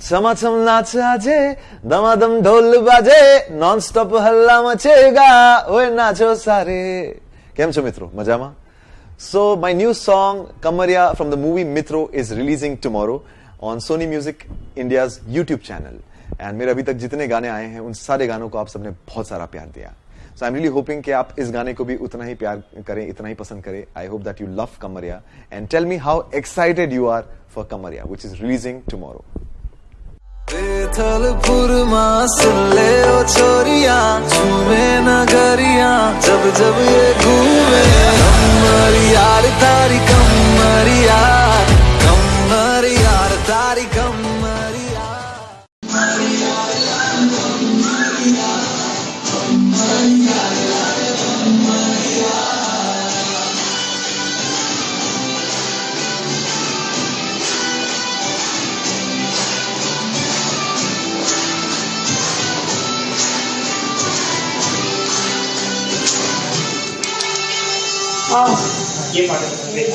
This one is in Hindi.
छमाछम नाच आजे दमादम ढोल बाजे નોન સ્ટોપ હલ્લા મચેગા ઓય નાચો સારે કેમ છો મિત્રો મજામાં So my new song Kamaria from the movie Mitro is releasing tomorrow on Sony Music India's YouTube channel. And मेरे अभी तक जितने गाने आए हैं उन सारे गानों को आप सबने बहुत सारा प्यार दिया so I am really hoping कि आप इस गाने को भी उतना ही प्यार करें इतना ही पसंद करें I hope that you love Kamariya and tell me how excited you are for Kamariya which is releasing tomorrow बेथलपुर माँ सुन ले ओ छोरिया झूमे नगरिया, जब जब ये घूमे। कमर यार तारी कमर यार कमर यार तारी कमर यार 아, 이해 받았는데.